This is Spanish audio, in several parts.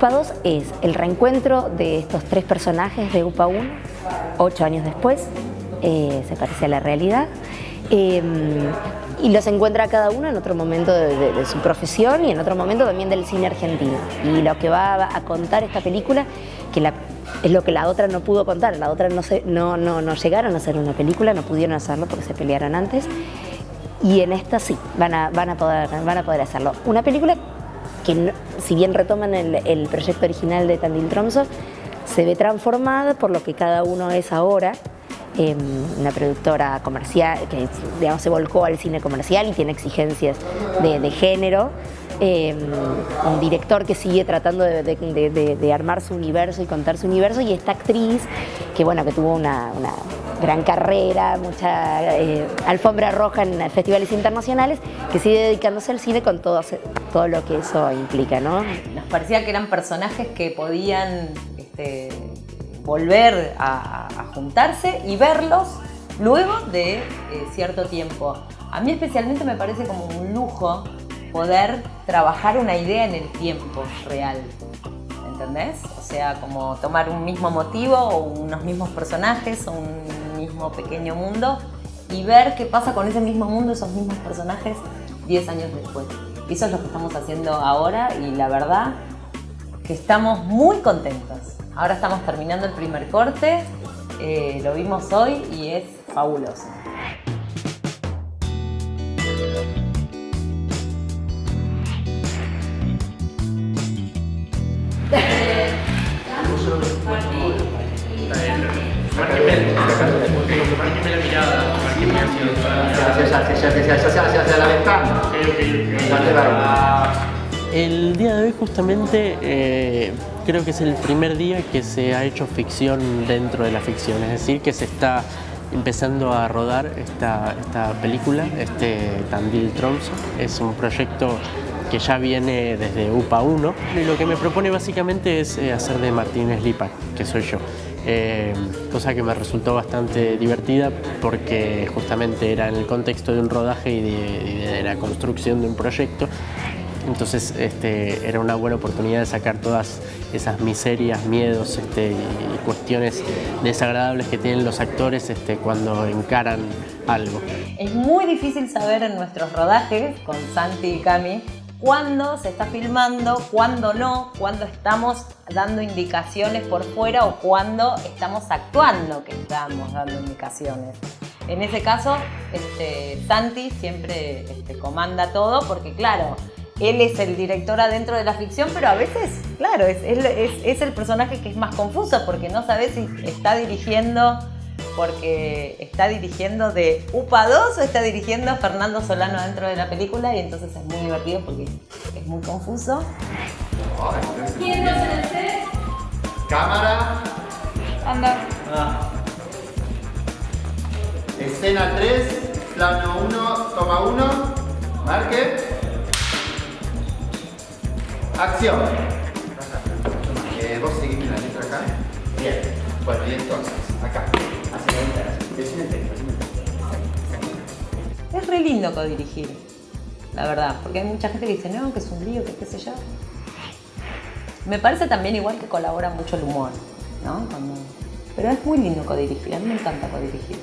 UPA 2 es el reencuentro de estos tres personajes de UPA 1, ocho años después, eh, se parece a la realidad, eh, y los encuentra cada uno en otro momento de, su profesión y en otro momento también del cine argentino. Y lo que va a contar esta película, que es lo que la otra no pudo contar, la otra no, se, no, no, no llegaron a hacer una película, no pudieron hacerlo porque se pelearon antes, y en esta sí, van a, van a, poder, van a poder hacerlo. Una película que si bien retoman el, proyecto original de Tandil Tromso, se ve transformada por lo que cada uno es ahora, em, una productora comercial que digamos, se volcó al cine comercial y tiene exigencias de, género, em, un director que sigue tratando de, armar su universo y contar su universo y esta actriz que, bueno, que tuvo una gran carrera, mucha eh, alfombra roja en festivales internacionales, que sigue dedicándose al cine con todo, todo lo que eso implica. ¿no? Nos parecía que eran personajes que podían este, volver a, juntarse y verlos luego de eh, cierto tiempo. A mí especialmente me parece como un lujo poder trabajar una idea en el tiempo real. ¿Entendés? O sea, como tomar un mismo motivo o unos mismos personajes o un mismo pequeño mundo y ver qué pasa con ese mismo mundo, esos mismos personajes 10 años después. eso es lo que estamos haciendo ahora y la verdad que estamos muy contentos. Ahora estamos terminando el primer corte, eh, lo vimos hoy y es fabuloso. El día de hoy justamente eh, creo que es el primer día que se ha hecho ficción dentro de la ficción, es decir, que se está empezando a rodar esta, esta película, este Tandil Tromso. Es un proyecto que ya viene desde UPA 1 y lo que me propone básicamente es eh, hacer de Martínez Lipa, que soy yo. Eh, cosa que me resultó bastante divertida porque justamente era en el contexto de un rodaje y de, la construcción de un proyecto entonces este, era una buena oportunidad de sacar todas esas miserias, miedos este, y cuestiones desagradables que tienen los actores este, cuando encaran algo. Es muy difícil saber en nuestros rodajes con Santi y Cami cuándo se está filmando, cuándo no, cuándo estamos dando indicaciones por fuera o cuándo estamos actuando que estamos dando indicaciones. En ese caso, este, Santi siempre este, comanda todo porque, claro, él es el director adentro de la ficción, pero a veces, claro, es, es el personaje que es más confuso porque no sabe si está dirigiendo porque está dirigiendo de UPA 2 o está dirigiendo Fernando Solano dentro de la película y entonces es muy divertido porque es muy confuso. ¿Quién no se set? Cámara. Anda. Ah. Escena 3, plano 1, toma 1, marque. Acción. Eh, vos seguís la letra acá. Bien. Bueno, y entonces, acá. Es re lindo codirigir, la verdad, porque hay mucha gente que dice, no, que es un lío, que qué sé yo. Me parece también igual que colabora mucho el humor, ¿no? Pero es muy lindo codirigir, a mí me encanta codirigir.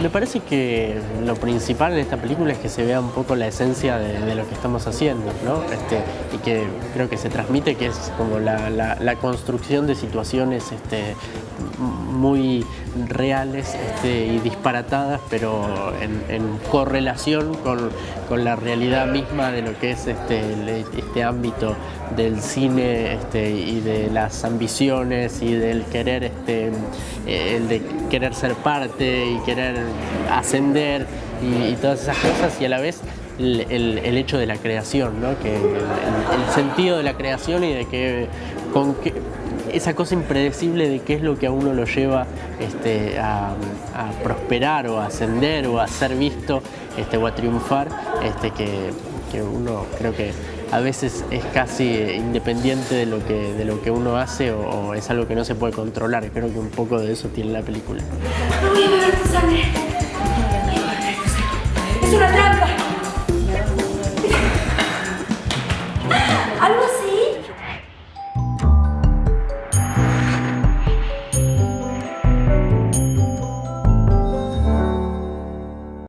Me parece que lo principal en esta película es que se vea un poco la esencia de, lo que estamos haciendo, ¿no? Este, y que creo que se transmite que es como la, construcción de situaciones este, muy reales este, y disparatadas, pero en, correlación con, la realidad misma de lo que es este, ámbito del cine y de las ambiciones y del querer, el de querer ser parte y querer ascender y, todas esas cosas y a la vez el, hecho de la creación, ¿no? que el, sentido de la creación y de que esa cosa impredecible de qué es lo que a uno lo lleva este, a, prosperar o a ascender o a ser visto este, o a triunfar, este, que, que uno creo que a veces es casi independiente de lo que, de lo que uno hace o, es algo que no se puede controlar. Creo que un poco de eso tiene la película. No voy a beber sangre.